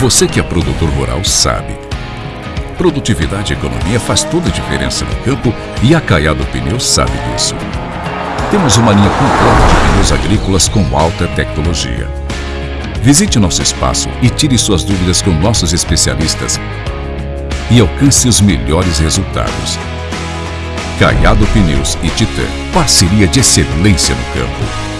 Você que é produtor rural sabe. Produtividade e economia faz toda a diferença no campo e a Caiado Pneus sabe disso. Temos uma linha completa de pneus agrícolas com alta tecnologia. Visite nosso espaço e tire suas dúvidas com nossos especialistas e alcance os melhores resultados. Caiado Pneus e Titan parceria de excelência no campo.